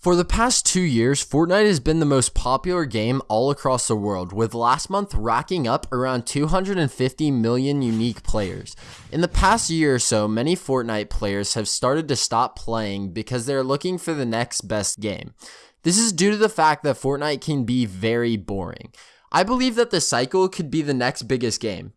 For the past two years, Fortnite has been the most popular game all across the world, with last month racking up around 250 million unique players. In the past year or so, many Fortnite players have started to stop playing because they're looking for the next best game. This is due to the fact that Fortnite can be very boring. I believe that the cycle could be the next biggest game.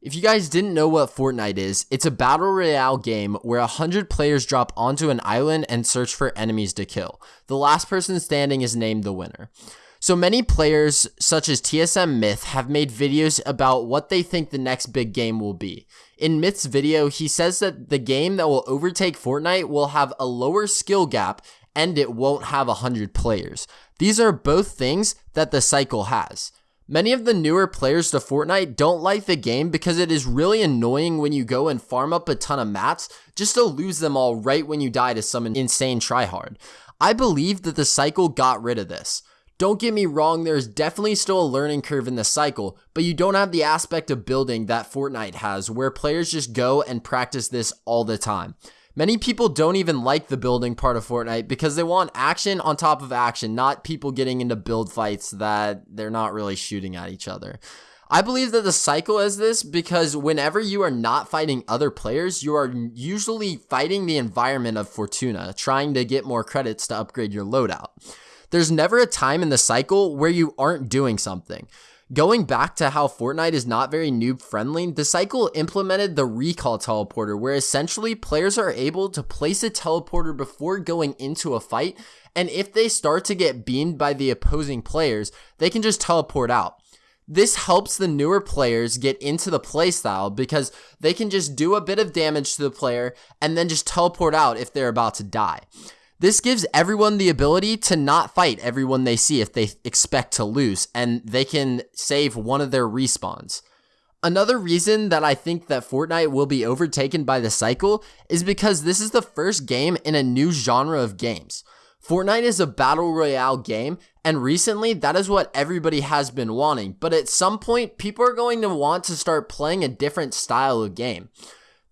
If you guys didn't know what Fortnite is, it's a battle royale game where 100 players drop onto an island and search for enemies to kill. The last person standing is named the winner. So many players, such as TSM Myth, have made videos about what they think the next big game will be. In Myth's video, he says that the game that will overtake Fortnite will have a lower skill gap and it won't have 100 players. These are both things that the cycle has. Many of the newer players to Fortnite don't like the game because it is really annoying when you go and farm up a ton of mats just to lose them all right when you die to some insane tryhard. I believe that the cycle got rid of this. Don't get me wrong, there's definitely still a learning curve in the cycle, but you don't have the aspect of building that Fortnite has where players just go and practice this all the time. Many people don't even like the building part of Fortnite because they want action on top of action, not people getting into build fights that they're not really shooting at each other. I believe that the cycle is this because whenever you are not fighting other players, you are usually fighting the environment of Fortuna, trying to get more credits to upgrade your loadout. There's never a time in the cycle where you aren't doing something. Going back to how Fortnite is not very noob friendly, the cycle implemented the recall teleporter where essentially players are able to place a teleporter before going into a fight and if they start to get beamed by the opposing players, they can just teleport out. This helps the newer players get into the playstyle because they can just do a bit of damage to the player and then just teleport out if they're about to die. This gives everyone the ability to not fight everyone they see if they expect to lose, and they can save one of their respawns. Another reason that I think that Fortnite will be overtaken by the cycle is because this is the first game in a new genre of games. Fortnite is a battle royale game, and recently that is what everybody has been wanting, but at some point, people are going to want to start playing a different style of game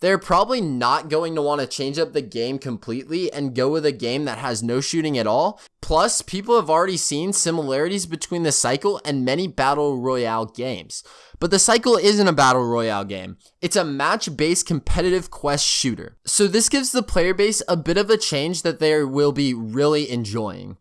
they're probably not going to want to change up the game completely and go with a game that has no shooting at all. Plus, people have already seen similarities between the cycle and many battle royale games. But the cycle isn't a battle royale game. It's a match-based competitive quest shooter. So this gives the player base a bit of a change that they will be really enjoying.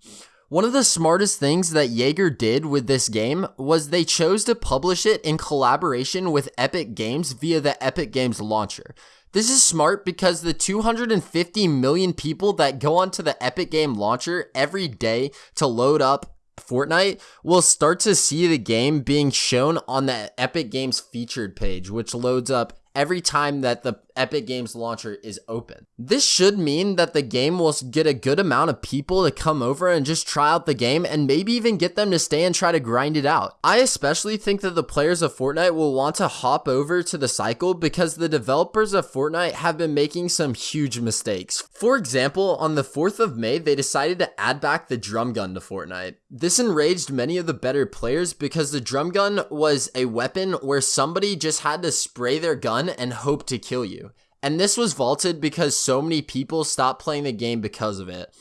One of the smartest things that Yager did with this game was they chose to publish it in collaboration with Epic Games via the Epic Games launcher. This is smart because the 250 million people that go onto the Epic Game launcher every day to load up Fortnite will start to see the game being shown on the Epic Games featured page, which loads up every time that the Epic Games launcher is open. This should mean that the game will get a good amount of people to come over and just try out the game and maybe even get them to stay and try to grind it out. I especially think that the players of Fortnite will want to hop over to the cycle because the developers of Fortnite have been making some huge mistakes. For example, on the 4th of May, they decided to add back the drum gun to Fortnite. This enraged many of the better players because the drum gun was a weapon where somebody just had to spray their gun and hope to kill you. And this was vaulted because so many people stopped playing the game because of it.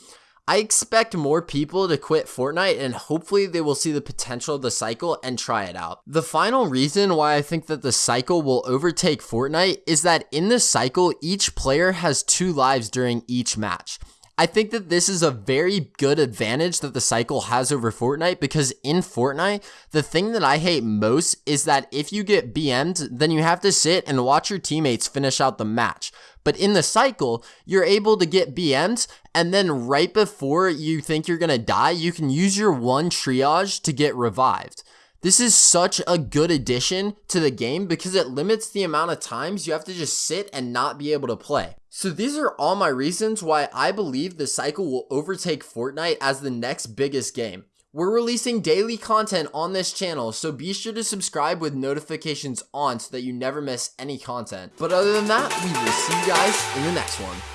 I expect more people to quit Fortnite and hopefully they will see the potential of the cycle and try it out. The final reason why I think that the cycle will overtake Fortnite is that in the cycle, each player has two lives during each match. I think that this is a very good advantage that the cycle has over Fortnite because in Fortnite, the thing that I hate most is that if you get BM'd, then you have to sit and watch your teammates finish out the match. But in the cycle, you're able to get BM'd and then right before you think you're gonna die, you can use your one triage to get revived. This is such a good addition to the game because it limits the amount of times you have to just sit and not be able to play. So these are all my reasons why I believe the cycle will overtake Fortnite as the next biggest game. We're releasing daily content on this channel, so be sure to subscribe with notifications on so that you never miss any content. But other than that, we will see you guys in the next one.